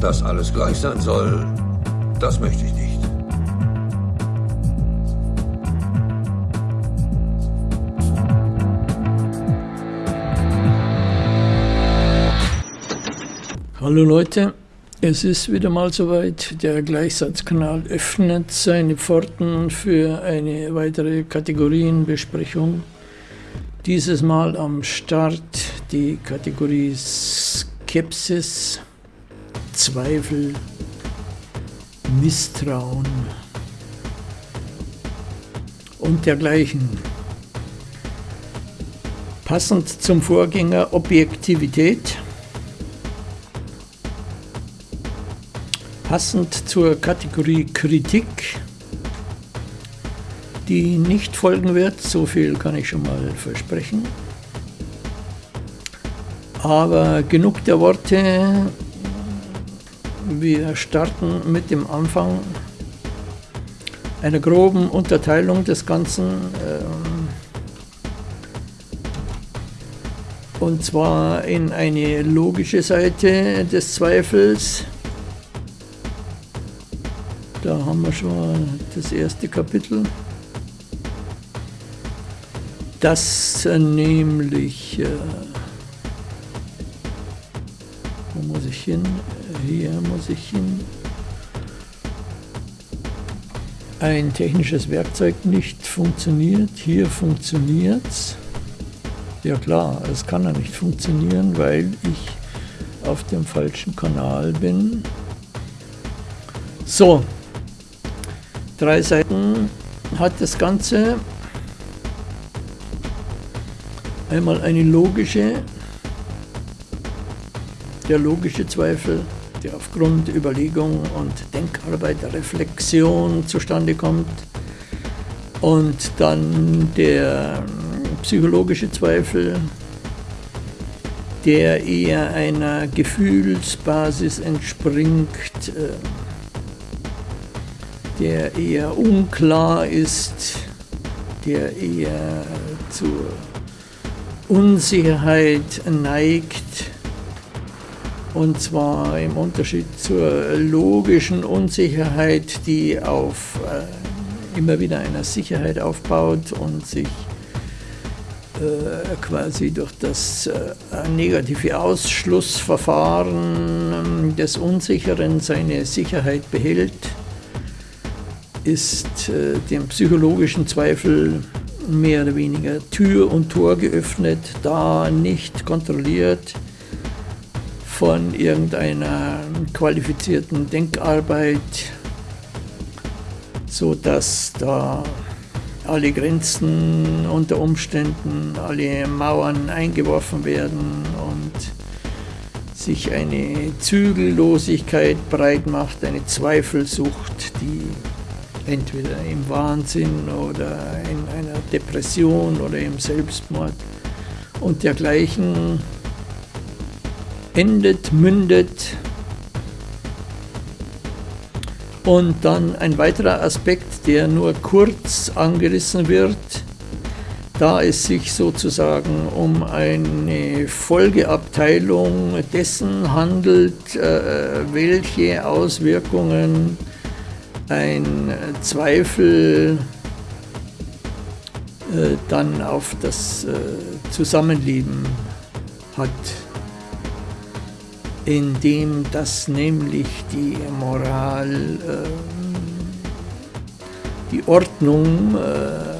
Dass alles gleich sein soll, das möchte ich nicht. Hallo Leute, es ist wieder mal soweit. Der Gleichsatzkanal öffnet seine Pforten für eine weitere Kategorienbesprechung. Dieses Mal am Start die Kategorie Skepsis, Zweifel, Misstrauen und dergleichen. Passend zum Vorgänger Objektivität Passend zur Kategorie Kritik, die nicht folgen wird, so viel kann ich schon mal versprechen. Aber genug der Worte, wir starten mit dem Anfang einer groben Unterteilung des Ganzen. Ähm, und zwar in eine logische Seite des Zweifels da haben wir schon das erste Kapitel. Das nämlich, äh, wo muss ich hin? Hier muss ich hin. Ein technisches Werkzeug nicht funktioniert. Hier funktioniert. Ja klar, es kann ja nicht funktionieren, weil ich auf dem falschen Kanal bin. So, Drei Seiten hat das Ganze. Einmal eine logische, der logische Zweifel, der aufgrund Überlegung und Denkarbeit, Reflexion zustande kommt. Und dann der psychologische Zweifel, der eher einer Gefühlsbasis entspringt, äh, der eher unklar ist, der eher zur Unsicherheit neigt. Und zwar im Unterschied zur logischen Unsicherheit, die auf äh, immer wieder einer Sicherheit aufbaut und sich äh, quasi durch das äh, negative Ausschlussverfahren des Unsicheren seine Sicherheit behält ist äh, dem psychologischen Zweifel mehr oder weniger Tür und Tor geöffnet, da nicht kontrolliert von irgendeiner qualifizierten Denkarbeit, so dass da alle Grenzen unter Umständen, alle Mauern eingeworfen werden und sich eine Zügellosigkeit breit macht, eine Zweifelsucht, die entweder im Wahnsinn oder in einer Depression oder im Selbstmord und dergleichen endet, mündet. Und dann ein weiterer Aspekt, der nur kurz angerissen wird, da es sich sozusagen um eine Folgeabteilung dessen handelt, äh, welche Auswirkungen ein Zweifel äh, dann auf das äh, Zusammenleben hat, indem das nämlich die Moral, äh, die Ordnung äh,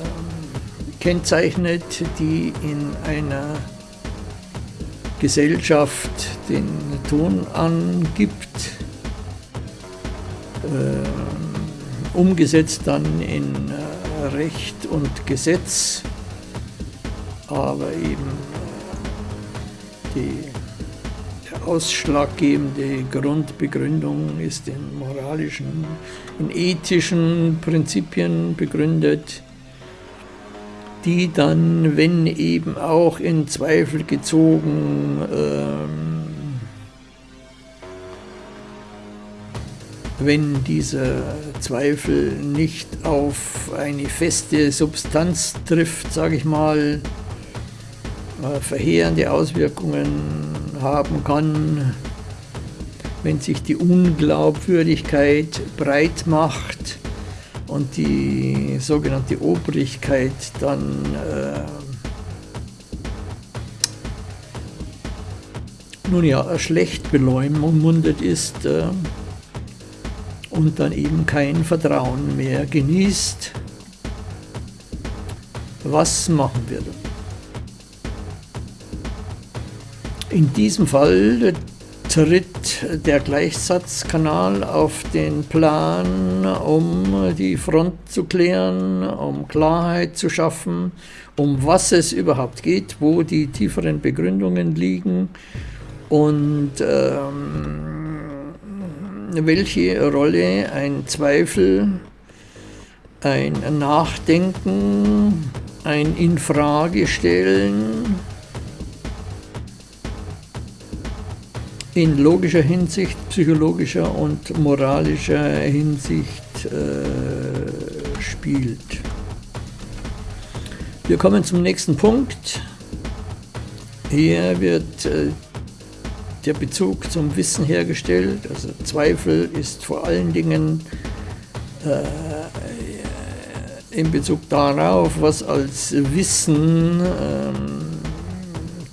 kennzeichnet, die in einer Gesellschaft den Ton angibt. Äh, umgesetzt dann in äh, Recht und Gesetz, aber eben äh, die ausschlaggebende Grundbegründung ist in moralischen, in ethischen Prinzipien begründet, die dann, wenn eben auch in Zweifel gezogen, ähm, wenn dieser Zweifel nicht auf eine feste Substanz trifft, sage ich mal, äh, verheerende Auswirkungen haben kann, wenn sich die Unglaubwürdigkeit breit macht und die sogenannte Obrigkeit dann äh, nun ja schlecht beleumundet ist äh, und dann eben kein Vertrauen mehr genießt. Was machen wir dann? In diesem Fall tritt der Gleichsatzkanal auf den Plan, um die Front zu klären, um Klarheit zu schaffen, um was es überhaupt geht, wo die tieferen Begründungen liegen und ähm, welche Rolle ein Zweifel, ein Nachdenken, ein Infragestellen in logischer Hinsicht, psychologischer und moralischer Hinsicht äh, spielt. Wir kommen zum nächsten Punkt. Hier wird äh, der Bezug zum Wissen hergestellt. Also Zweifel ist vor allen Dingen äh, in Bezug darauf, was als Wissen ähm,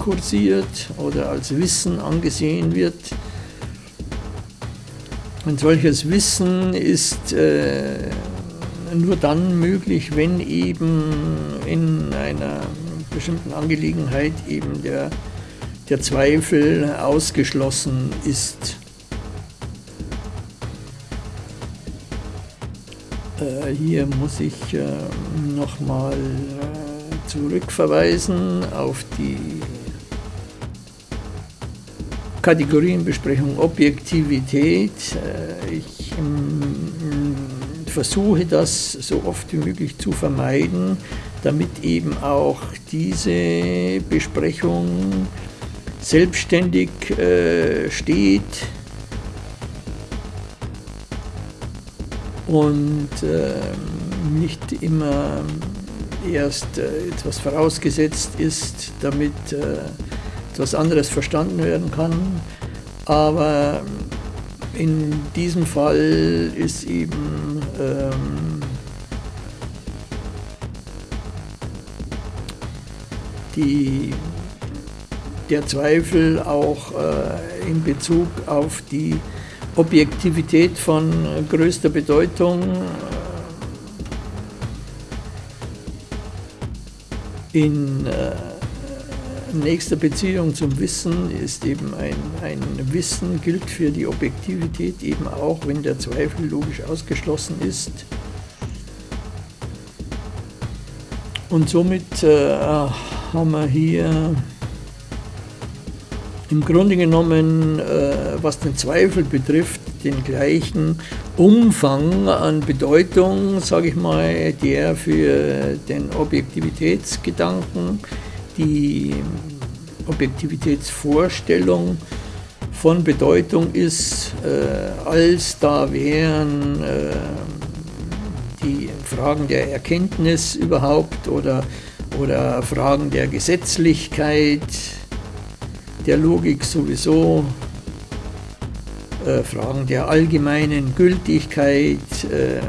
kursiert oder als Wissen angesehen wird. Ein solches Wissen ist äh, nur dann möglich, wenn eben in einer bestimmten Angelegenheit eben der, der Zweifel ausgeschlossen ist. Äh, hier muss ich äh, nochmal äh, zurückverweisen auf die Kategorienbesprechung Objektivität. Äh, ich ähm, versuche das so oft wie möglich zu vermeiden, damit eben auch diese Besprechung selbstständig äh, steht und ähm, nicht immer erst äh, etwas vorausgesetzt ist, damit etwas anderes verstanden werden kann. Aber in diesem Fall ist eben ähm, die, der Zweifel auch äh, in Bezug auf die Objektivität von größter Bedeutung. Äh, in äh, nächster Beziehung zum Wissen ist eben ein, ein Wissen, gilt für die Objektivität eben auch, wenn der Zweifel logisch ausgeschlossen ist. Und somit äh, haben wir hier im Grunde genommen, äh, was den Zweifel betrifft, den gleichen Umfang an Bedeutung, sage ich mal, der für den Objektivitätsgedanken die Objektivitätsvorstellung von Bedeutung ist, äh, als da wären äh, die Fragen der Erkenntnis überhaupt oder, oder Fragen der Gesetzlichkeit, der Logik sowieso, äh, Fragen der allgemeinen Gültigkeit. Äh,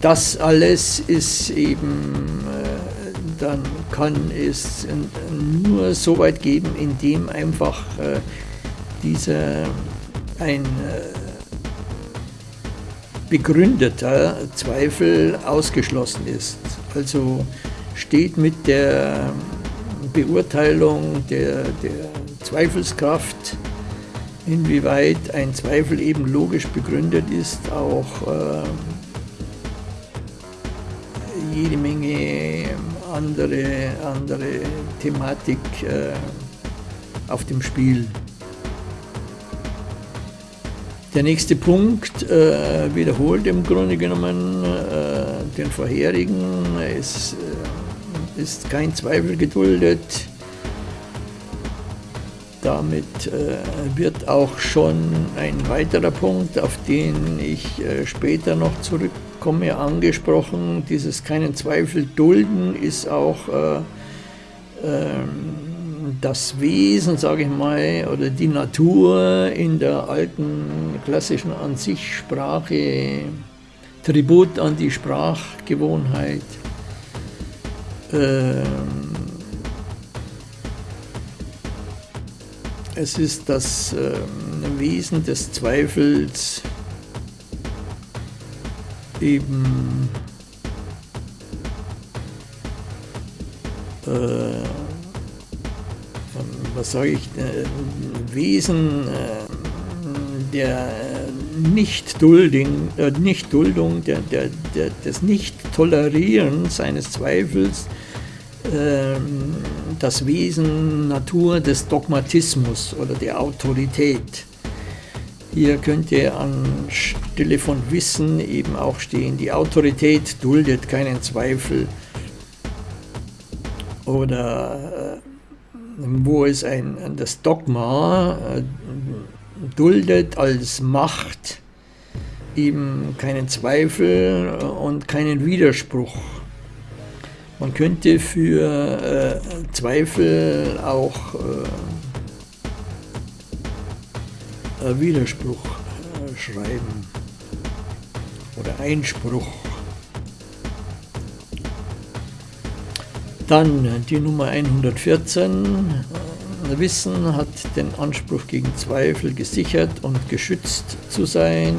das alles ist eben dann kann es nur so weit geben, indem einfach äh, dieser ein äh, begründeter Zweifel ausgeschlossen ist. Also steht mit der Beurteilung der, der Zweifelskraft, inwieweit ein Zweifel eben logisch begründet ist, auch äh, andere, andere Thematik äh, auf dem Spiel. Der nächste Punkt äh, wiederholt im Grunde genommen äh, den vorherigen. Es äh, ist kein Zweifel geduldet. Damit äh, wird auch schon ein weiterer Punkt, auf den ich äh, später noch zurückkomme, komme angesprochen, dieses keinen Zweifel dulden ist auch äh, äh, das Wesen, sage ich mal, oder die Natur in der alten klassischen an sich Sprache, Tribut an die Sprachgewohnheit. Ähm, es ist das ähm, Wesen des Zweifels eben äh, was sage ich, äh, Wesen äh, der Nichtduldung, äh, Nichtduldung der, der, der, des Nicht-Tolerierens eines Zweifels, ähm, das Wesen, Natur des Dogmatismus oder der Autorität. Hier könnte anstelle von Wissen eben auch stehen, die Autorität duldet keinen Zweifel oder äh, wo es ein, das Dogma äh, duldet als Macht eben keinen Zweifel und keinen Widerspruch. Man könnte für äh, Zweifel auch äh, Widerspruch äh, schreiben oder Einspruch. Dann die Nummer 114. Wissen hat den Anspruch gegen Zweifel gesichert und geschützt zu sein.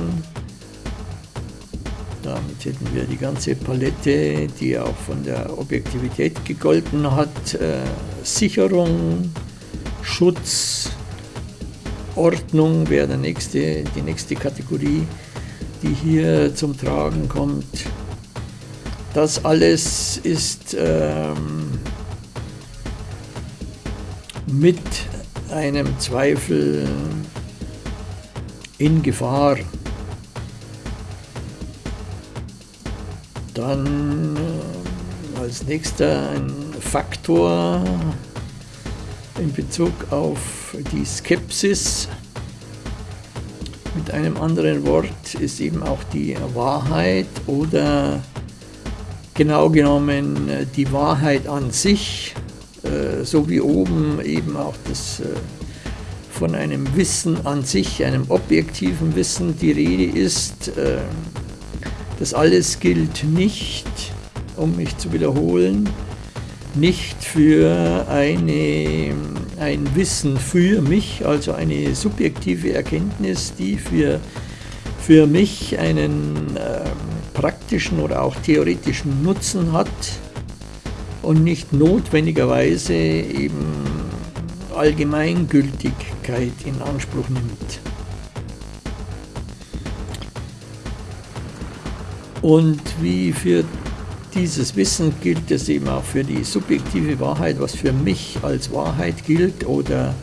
Damit hätten wir die ganze Palette, die auch von der Objektivität gegolten hat. Äh, Sicherung, Schutz, Ordnung wäre der nächste, die nächste Kategorie, die hier zum Tragen kommt. Das alles ist ähm, mit einem Zweifel in Gefahr. Dann äh, als nächster ein Faktor in Bezug auf die Skepsis. Mit einem anderen Wort ist eben auch die Wahrheit oder genau genommen äh, die Wahrheit an sich, äh, so wie oben eben auch das äh, von einem Wissen an sich, einem objektiven Wissen die Rede ist. Das alles gilt nicht, um mich zu wiederholen, nicht für eine, ein Wissen für mich, also eine subjektive Erkenntnis, die für, für mich einen ähm, praktischen oder auch theoretischen Nutzen hat und nicht notwendigerweise eben Allgemeingültigkeit in Anspruch nimmt. Und wie für dieses Wissen gilt es eben auch für die subjektive Wahrheit, was für mich als Wahrheit gilt oder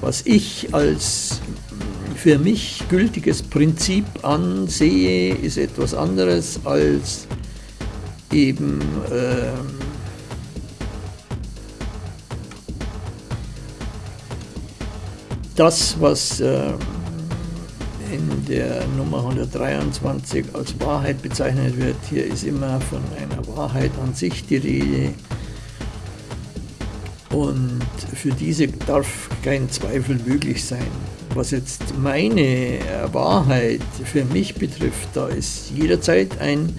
was ich als für mich gültiges Prinzip ansehe, ist etwas anderes als eben äh, das, was äh, in der Nummer 123 als Wahrheit bezeichnet wird. Hier ist immer von einer Wahrheit an sich die Rede. Und für diese darf kein Zweifel möglich sein. Was jetzt meine Wahrheit für mich betrifft, da ist jederzeit ein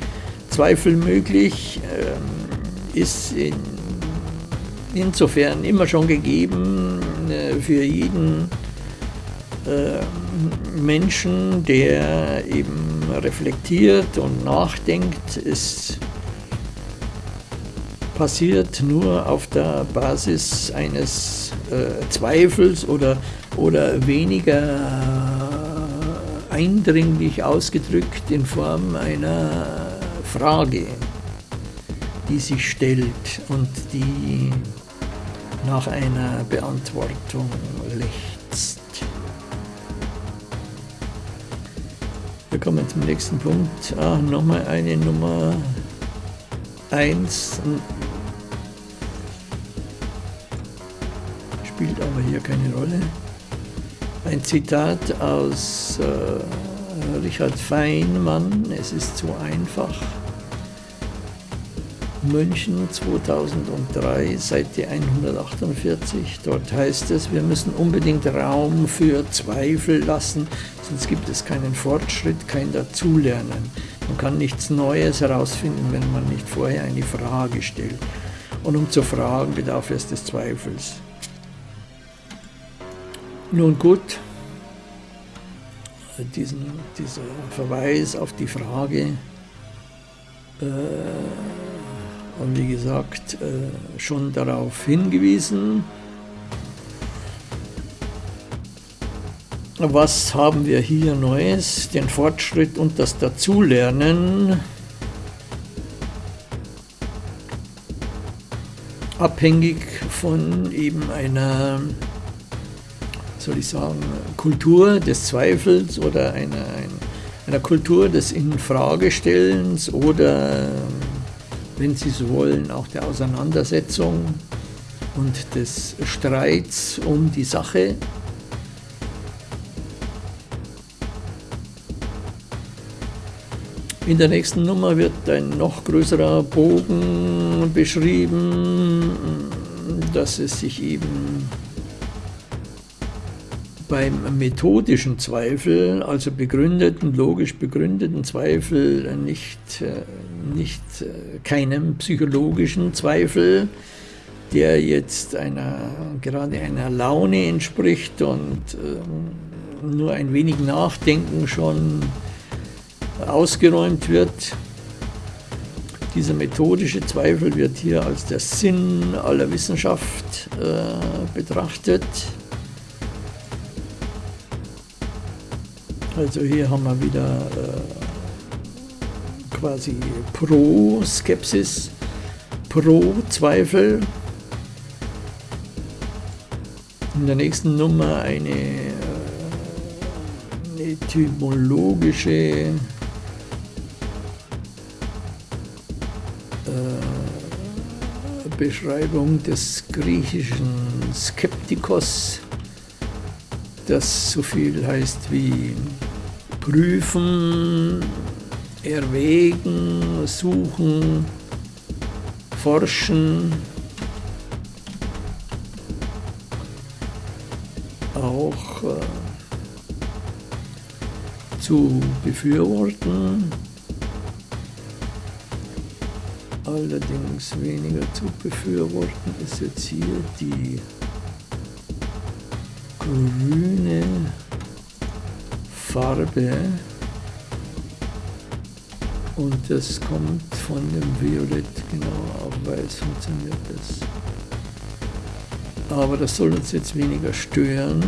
Zweifel möglich, ähm, ist in, insofern immer schon gegeben äh, für jeden Menschen, der eben reflektiert und nachdenkt, ist passiert nur auf der Basis eines äh, Zweifels oder oder weniger eindringlich ausgedrückt in Form einer Frage, die sich stellt und die nach einer Beantwortung Wir kommen zum nächsten Punkt. Ah, nochmal eine Nummer 1. Spielt aber hier keine Rolle. Ein Zitat aus äh, Richard Feynman, es ist zu einfach. München 2003, Seite 148. Dort heißt es, wir müssen unbedingt Raum für Zweifel lassen, sonst gibt es keinen Fortschritt, kein Dazulernen. Man kann nichts Neues herausfinden, wenn man nicht vorher eine Frage stellt. Und um zu fragen, bedarf es des Zweifels. Nun gut, diesen, dieser Verweis auf die Frage, äh, und wie gesagt, äh, schon darauf hingewiesen. Was haben wir hier Neues? Den Fortschritt und das Dazulernen. Abhängig von eben einer, soll ich sagen, Kultur des Zweifels oder einer, einer Kultur des Infragestellens oder wenn Sie so wollen, auch der Auseinandersetzung und des Streits um die Sache. In der nächsten Nummer wird ein noch größerer Bogen beschrieben, dass es sich eben beim methodischen Zweifel, also begründeten, logisch begründeten Zweifel, nicht, äh, nicht äh, keinem psychologischen Zweifel, der jetzt einer, gerade einer Laune entspricht und äh, nur ein wenig Nachdenken schon ausgeräumt wird. Dieser methodische Zweifel wird hier als der Sinn aller Wissenschaft äh, betrachtet. Also hier haben wir wieder äh, quasi Pro-Skepsis, Pro-Zweifel. In der nächsten Nummer eine, äh, eine etymologische Beschreibung des griechischen Skeptikos, das so viel heißt wie prüfen, erwägen, suchen, forschen, auch äh, zu befürworten, allerdings weniger zu befürworten ist jetzt hier die grüne Farbe und das kommt von dem Violett, genau, auf Weiß funktioniert das. Aber das soll uns jetzt weniger stören.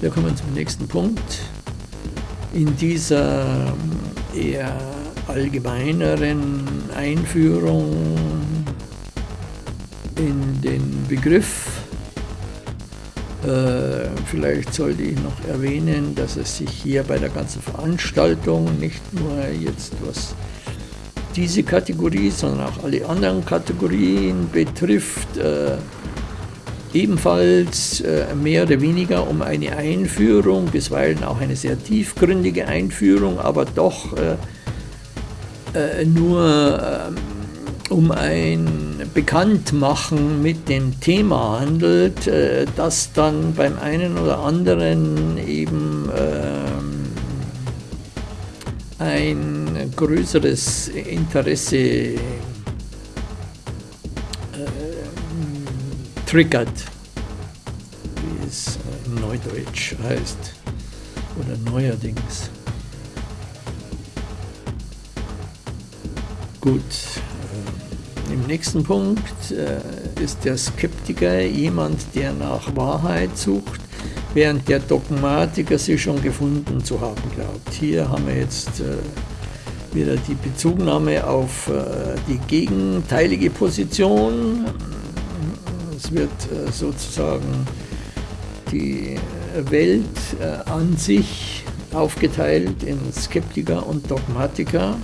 Wir kommen zum nächsten Punkt. In dieser ähm, eher allgemeineren Einführung in den Begriff. Äh, vielleicht sollte ich noch erwähnen, dass es sich hier bei der ganzen Veranstaltung nicht nur jetzt was diese Kategorie, sondern auch alle anderen Kategorien betrifft, äh, ebenfalls äh, mehr oder weniger um eine Einführung, bisweilen auch eine sehr tiefgründige Einführung, aber doch äh, äh, nur ähm, um ein Bekanntmachen mit dem Thema handelt, äh, das dann beim einen oder anderen eben ähm, ein größeres Interesse äh, triggert, wie es in Neudeutsch heißt, oder neuerdings. Gut, im nächsten Punkt äh, ist der Skeptiker jemand, der nach Wahrheit sucht, während der Dogmatiker sie schon gefunden zu haben glaubt. Hier haben wir jetzt äh, wieder die Bezugnahme auf äh, die gegenteilige Position. Es wird sozusagen die Welt an sich aufgeteilt in Skeptiker und Dogmatiker.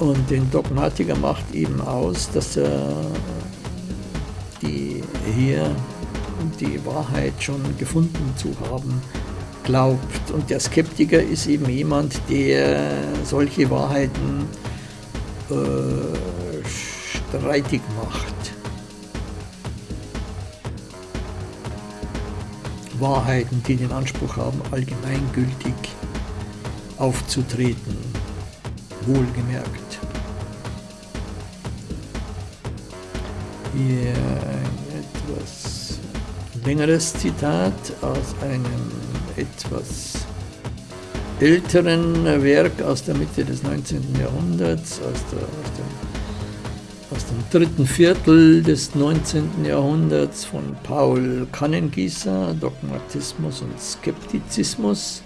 Und den Dogmatiker macht eben aus, dass er die hier die Wahrheit schon gefunden zu haben glaubt. Und der Skeptiker ist eben jemand, der solche Wahrheiten äh, streitig macht. Wahrheiten, die den Anspruch haben, allgemeingültig aufzutreten, wohlgemerkt. Hier ein etwas längeres Zitat aus einem etwas älteren Werk aus der Mitte des 19. Jahrhunderts, aus, der, aus, dem, aus dem dritten Viertel des 19. Jahrhunderts von Paul Kannengießer, Dogmatismus und Skeptizismus.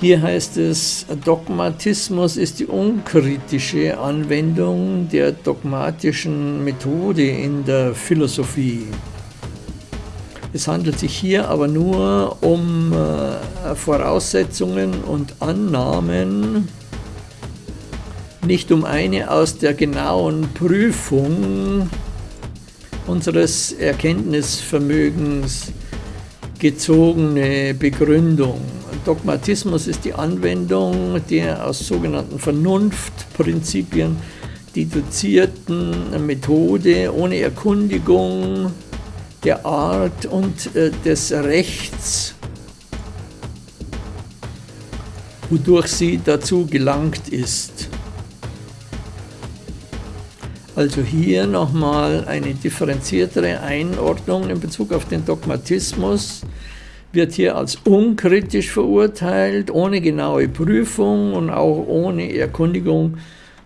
Hier heißt es, Dogmatismus ist die unkritische Anwendung der dogmatischen Methode in der Philosophie. Es handelt sich hier aber nur um äh, Voraussetzungen und Annahmen, nicht um eine aus der genauen Prüfung unseres Erkenntnisvermögens gezogene Begründung. Dogmatismus ist die Anwendung der aus sogenannten Vernunftprinzipien deduzierten Methode ohne Erkundigung der Art und äh, des Rechts, wodurch sie dazu gelangt ist. Also hier nochmal eine differenziertere Einordnung in Bezug auf den Dogmatismus wird hier als unkritisch verurteilt, ohne genaue Prüfung und auch ohne Erkundigung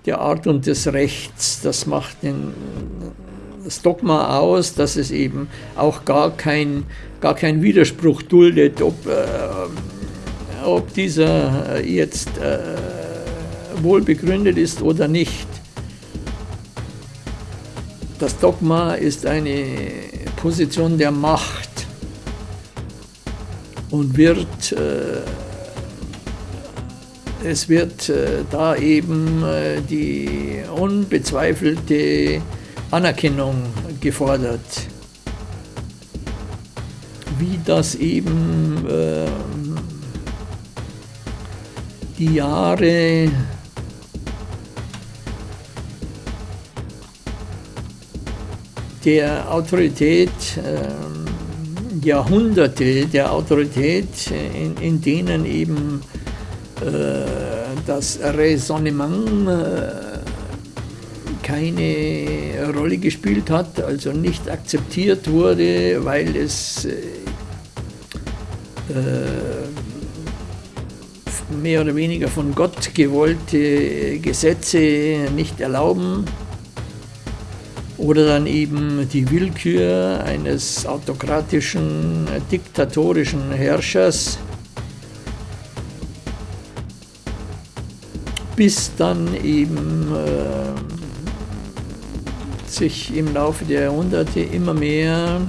der Art und des Rechts. Das macht den, das Dogma aus, dass es eben auch gar kein, gar kein Widerspruch duldet, ob, äh, ob dieser jetzt äh, wohl begründet ist oder nicht. Das Dogma ist eine Position der Macht und wird, äh, es wird äh, da eben äh, die unbezweifelte Anerkennung gefordert, wie das eben äh, die Jahre der Autorität äh, Jahrhunderte der Autorität, in, in denen eben äh, das Raisonnement äh, keine Rolle gespielt hat, also nicht akzeptiert wurde, weil es äh, mehr oder weniger von Gott gewollte Gesetze nicht erlauben oder dann eben die Willkür eines autokratischen, diktatorischen Herrschers, bis dann eben äh, sich im Laufe der Jahrhunderte immer mehr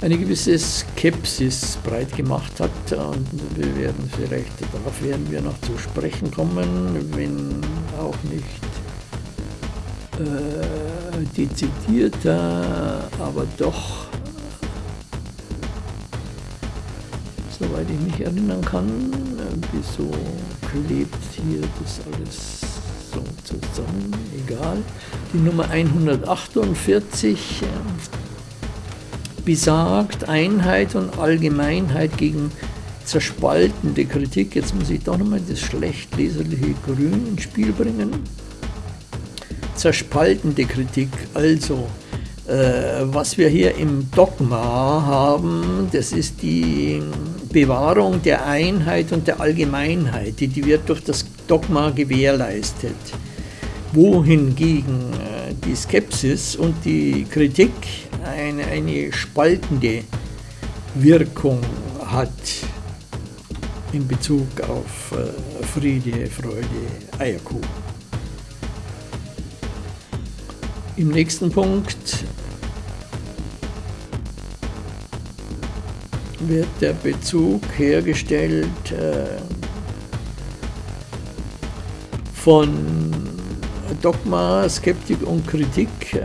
eine gewisse Skepsis breit gemacht hat. Und wir werden vielleicht, darauf werden wir noch zu sprechen kommen, wenn auch nicht äh, dezidierter, aber doch, soweit ich mich erinnern kann, wieso klebt hier das alles so zusammen, egal. Die Nummer 148 äh, besagt Einheit und Allgemeinheit gegen zerspaltende Kritik. Jetzt muss ich doch nochmal das schlecht leserliche Grün ins Spiel bringen zerspaltende Kritik. Also, äh, was wir hier im Dogma haben, das ist die Bewahrung der Einheit und der Allgemeinheit, die, die wird durch das Dogma gewährleistet. Wohingegen äh, die Skepsis und die Kritik eine, eine spaltende Wirkung hat in Bezug auf äh, Friede, Freude, Eierkuchen. Im nächsten Punkt wird der Bezug hergestellt äh, von Dogma, Skeptik und Kritik äh,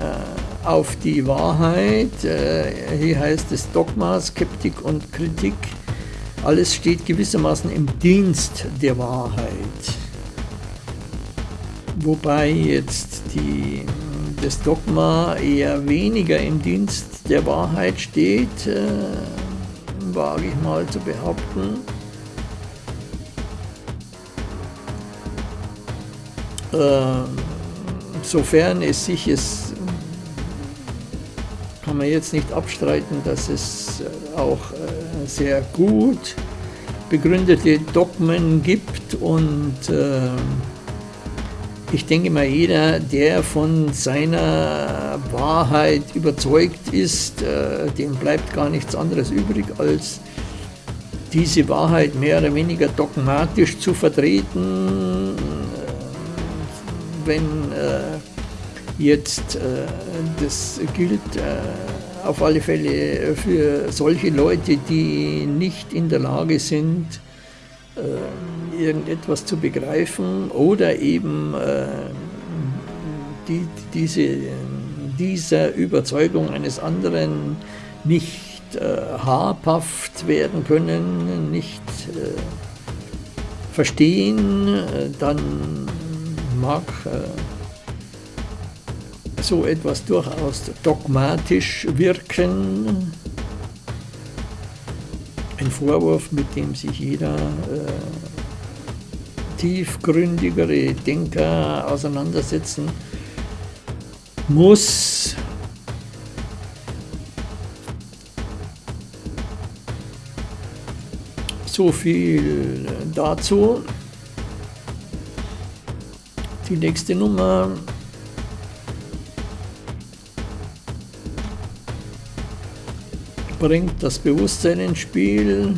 auf die Wahrheit. Äh, hier heißt es Dogma, Skeptik und Kritik. Alles steht gewissermaßen im Dienst der Wahrheit. Wobei jetzt die, das Dogma eher weniger im Dienst der Wahrheit steht, äh, wage ich mal zu behaupten. Äh, sofern es sich es kann man jetzt nicht abstreiten, dass es auch äh, sehr gut begründete Dogmen gibt und äh, ich denke mal, jeder, der von seiner Wahrheit überzeugt ist, dem bleibt gar nichts anderes übrig, als diese Wahrheit mehr oder weniger dogmatisch zu vertreten, wenn Jetzt, äh, das gilt äh, auf alle Fälle für solche Leute, die nicht in der Lage sind, äh, irgendetwas zu begreifen oder eben die, diese, dieser Überzeugung eines anderen nicht habhaft werden können, nicht verstehen, dann mag so etwas durchaus dogmatisch wirken. Ein Vorwurf, mit dem sich jeder äh, tiefgründigere Denker auseinandersetzen muss. So viel dazu. Die nächste Nummer bringt das Bewusstsein ins Spiel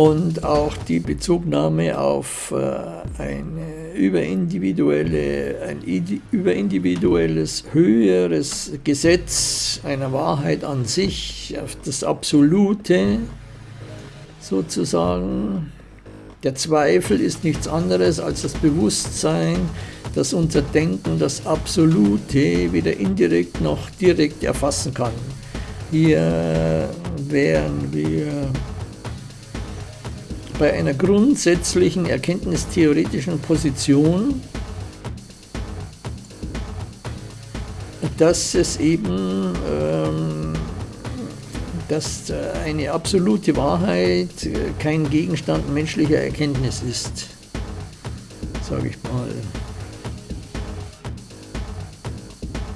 und auch die Bezugnahme auf äh, eine überindividuelle, ein überindividuelles, höheres Gesetz einer Wahrheit an sich, auf das Absolute sozusagen. Der Zweifel ist nichts anderes als das Bewusstsein, dass unser Denken das Absolute weder indirekt noch direkt erfassen kann. Hier wären wir bei einer grundsätzlichen erkenntnistheoretischen Position, dass es eben ähm, dass eine absolute Wahrheit kein Gegenstand menschlicher Erkenntnis ist, sage ich mal.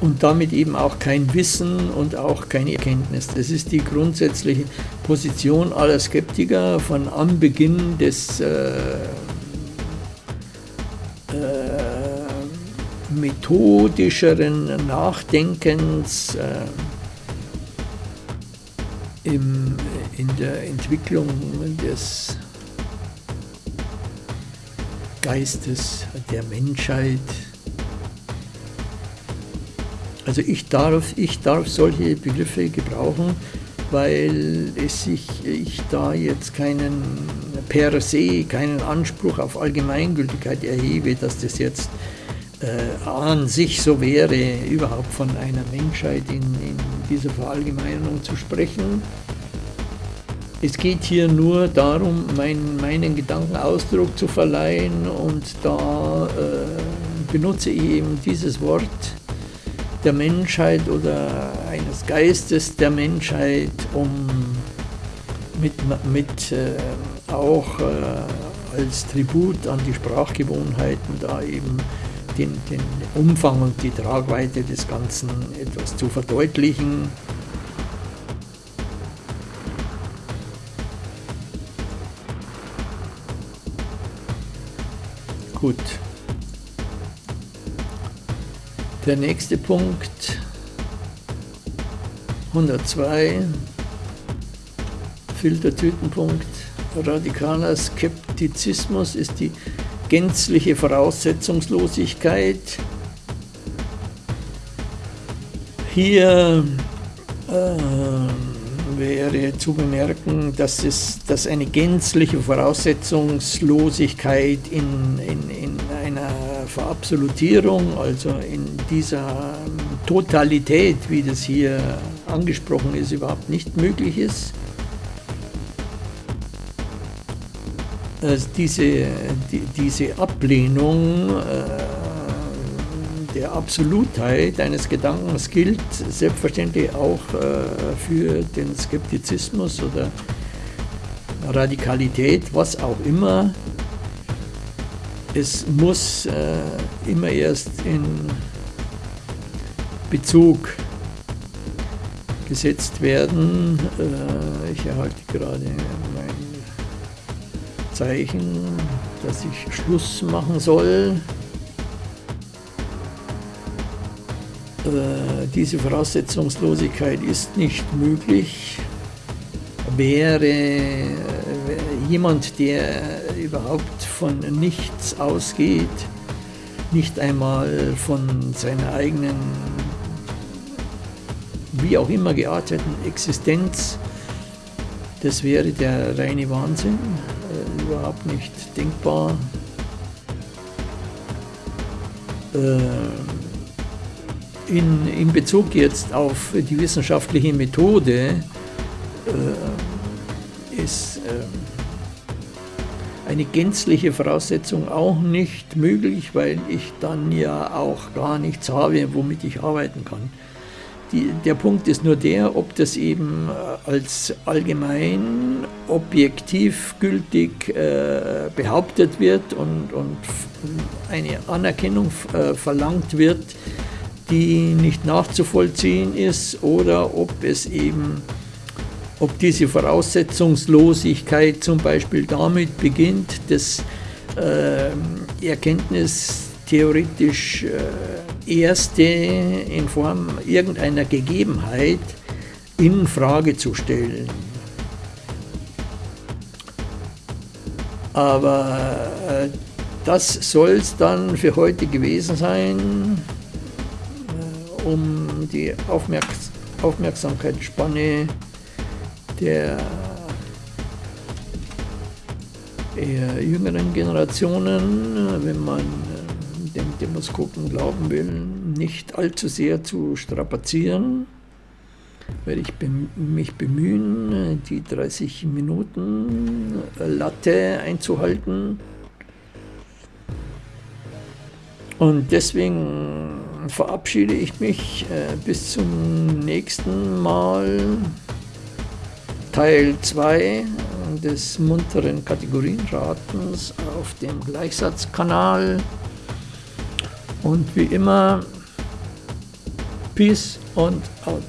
Und damit eben auch kein Wissen und auch keine Erkenntnis. Das ist die grundsätzliche Position aller Skeptiker von Anbeginn des äh, äh, methodischeren Nachdenkens äh, im, in der Entwicklung des Geistes der Menschheit. Also ich darf, ich darf solche Begriffe gebrauchen, weil es sich, ich da jetzt keinen per se, keinen Anspruch auf Allgemeingültigkeit erhebe, dass das jetzt äh, an sich so wäre, überhaupt von einer Menschheit in, in dieser Verallgemeinerung zu sprechen. Es geht hier nur darum, mein, meinen Gedanken Ausdruck zu verleihen und da äh, benutze ich eben dieses Wort der Menschheit oder eines Geistes der Menschheit, um mit, mit äh, auch äh, als Tribut an die Sprachgewohnheiten da eben den, den Umfang und die Tragweite des Ganzen etwas zu verdeutlichen. Gut. Der nächste Punkt, 102, Filtertütenpunkt, radikaler Skeptizismus ist die gänzliche Voraussetzungslosigkeit. Hier äh, wäre zu bemerken, dass, es, dass eine gänzliche Voraussetzungslosigkeit in, in, in einer Verabsolutierung, also in dieser Totalität, wie das hier angesprochen ist, überhaupt nicht möglich ist. Also diese, die, diese Ablehnung äh, der Absolutheit eines Gedankens gilt selbstverständlich auch äh, für den Skeptizismus oder Radikalität, was auch immer. Es muss äh, immer erst in Bezug gesetzt werden. Äh, ich erhalte gerade mein Zeichen, dass ich Schluss machen soll. Äh, diese Voraussetzungslosigkeit ist nicht möglich. Wäre äh, jemand, der überhaupt von nichts ausgeht, nicht einmal von seiner eigenen, wie auch immer gearteten Existenz, das wäre der reine Wahnsinn, äh, überhaupt nicht denkbar. Äh, in, in Bezug jetzt auf die wissenschaftliche Methode äh, ist äh, eine gänzliche Voraussetzung auch nicht möglich, weil ich dann ja auch gar nichts habe, womit ich arbeiten kann. Die, der Punkt ist nur der, ob das eben äh, als allgemein objektiv gültig äh, behauptet wird und, und eine Anerkennung äh, verlangt wird, die nicht nachzuvollziehen ist oder ob es eben, ob diese Voraussetzungslosigkeit zum Beispiel damit beginnt, dass äh, Erkenntnis theoretisch äh, erste in Form irgendeiner Gegebenheit in Frage zu stellen. Aber äh, das soll es dann für heute gewesen sein um die Aufmerks Aufmerksamkeitsspanne der eher jüngeren Generationen, wenn man Demoskopen glauben will, nicht allzu sehr zu strapazieren, werde ich mich bemühen, die 30 Minuten Latte einzuhalten. Und deswegen verabschiede ich mich äh, bis zum nächsten Mal. Teil 2 des munteren Kategorienratens auf dem Gleichsatzkanal. Und wie immer, Peace und out.